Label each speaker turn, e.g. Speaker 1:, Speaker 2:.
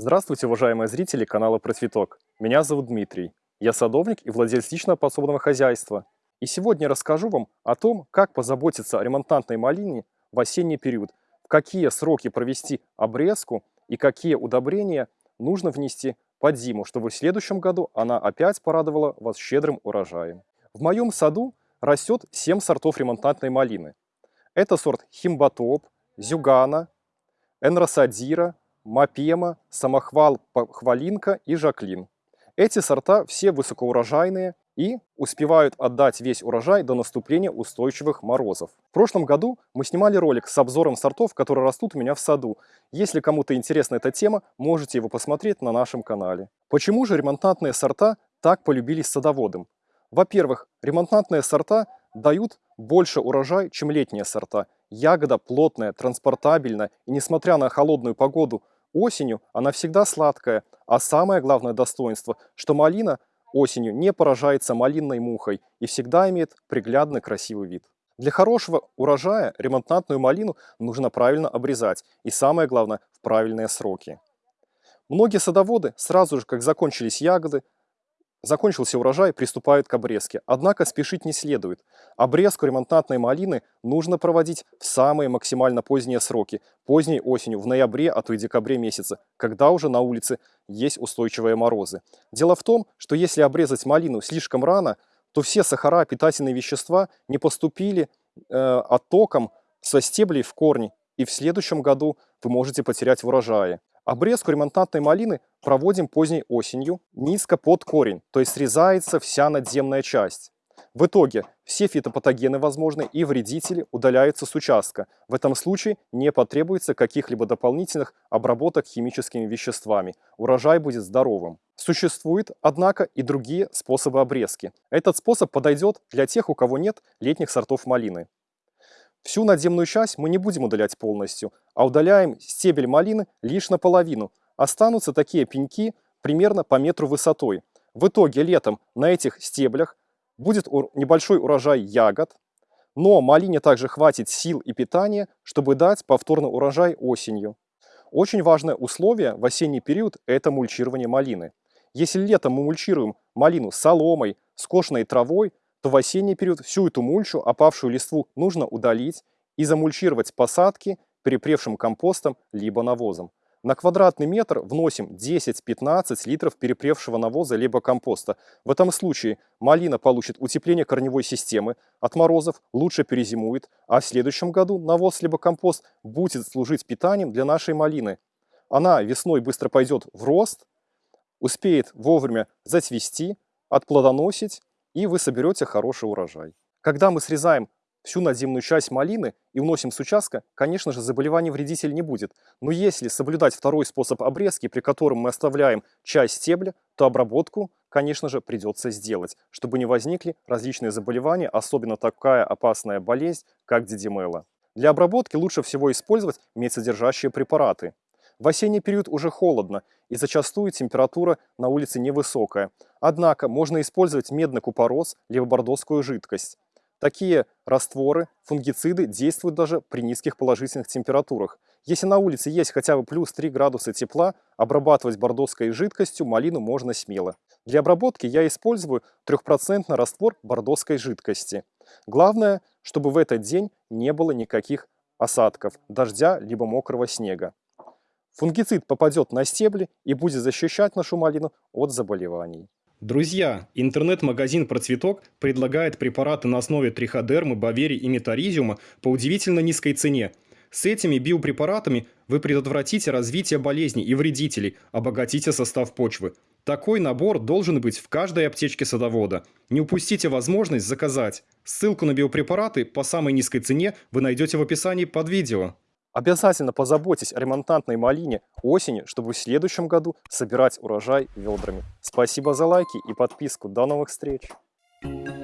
Speaker 1: Здравствуйте, уважаемые зрители канала Процветок. Меня зовут Дмитрий. Я садовник и владелец личного подсобного хозяйства. И сегодня расскажу вам о том, как позаботиться о ремонтантной малине в осенний период, в какие сроки провести обрезку и какие удобрения нужно внести под зиму, чтобы в следующем году она опять порадовала вас щедрым урожаем. В моем саду растет 7 сортов ремонтантной малины. Это сорт Химбатоп, Зюгана, Энросадира, Мапема, Самохвал, Хвалинка и Жаклин. Эти сорта все высокоурожайные и успевают отдать весь урожай до наступления устойчивых морозов. В прошлом году мы снимали ролик с обзором сортов, которые растут у меня в саду. Если кому-то интересна эта тема, можете его посмотреть на нашем канале. Почему же ремонтантные сорта так полюбились садоводам? Во-первых, ремонтантные сорта дают больше урожай, чем летние сорта. Ягода плотная, транспортабельная и, несмотря на холодную погоду, Осенью она всегда сладкая, а самое главное достоинство, что малина осенью не поражается малинной мухой и всегда имеет приглядный красивый вид. Для хорошего урожая ремонтантную малину нужно правильно обрезать и самое главное в правильные сроки. Многие садоводы сразу же, как закончились ягоды, Закончился урожай, приступают к обрезке. Однако спешить не следует. Обрезку ремонтантной малины нужно проводить в самые максимально поздние сроки, поздней осенью, в ноябре, а то и декабре месяце, когда уже на улице есть устойчивые морозы. Дело в том, что если обрезать малину слишком рано, то все сахара, питательные вещества не поступили э, оттоком со стеблей в корни, и в следующем году вы можете потерять в урожае. Обрезку ремонтантной малины проводим поздней осенью, низко под корень, то есть срезается вся надземная часть. В итоге все фитопатогены возможны и вредители удаляются с участка. В этом случае не потребуется каких-либо дополнительных обработок химическими веществами. Урожай будет здоровым. Существуют, однако, и другие способы обрезки. Этот способ подойдет для тех, у кого нет летних сортов малины. Всю надземную часть мы не будем удалять полностью, а удаляем стебель малины лишь наполовину. Останутся такие пеньки примерно по метру высотой. В итоге летом на этих стеблях будет небольшой урожай ягод, но малине также хватит сил и питания, чтобы дать повторный урожай осенью. Очень важное условие в осенний период – это мульчирование малины. Если летом мы мульчируем малину соломой, скошенной травой, то в осенний период всю эту мульчу, опавшую листву, нужно удалить и замульчировать посадки перепревшим компостом либо навозом. На квадратный метр вносим 10-15 литров перепревшего навоза либо компоста. В этом случае малина получит утепление корневой системы, от морозов лучше перезимует, а в следующем году навоз либо компост будет служить питанием для нашей малины. Она весной быстро пойдет в рост, успеет вовремя зацвести, отплодоносить и вы соберете хороший урожай. Когда мы срезаем всю надземную часть малины и уносим с участка, конечно же, заболеваний вредитель не будет. Но если соблюдать второй способ обрезки, при котором мы оставляем часть стебля, то обработку, конечно же, придется сделать, чтобы не возникли различные заболевания, особенно такая опасная болезнь, как дидимела. Для обработки лучше всего использовать медсодержащие препараты. В осенний период уже холодно, и зачастую температура на улице невысокая. Однако можно использовать медный купорос либо бордоскую жидкость. Такие растворы, фунгициды действуют даже при низких положительных температурах. Если на улице есть хотя бы плюс 3 градуса тепла, обрабатывать бордоской жидкостью малину можно смело. Для обработки я использую 3% раствор бордоской жидкости. Главное, чтобы в этот день не было никаких осадков, дождя либо мокрого снега. Фунгицид попадет на стебли и будет защищать нашу малину от заболеваний.
Speaker 2: Друзья, интернет-магазин «Процветок» предлагает препараты на основе триходермы, бавери и метаризиума по удивительно низкой цене. С этими биопрепаратами вы предотвратите развитие болезней и вредителей, обогатите состав почвы. Такой набор должен быть в каждой аптечке садовода. Не упустите возможность заказать. Ссылку на биопрепараты по самой низкой цене вы найдете в описании под видео.
Speaker 1: Обязательно позаботьтесь о ремонтантной малине осенью, чтобы в следующем году собирать урожай ведрами. Спасибо за лайки и подписку. До новых встреч! Thank you.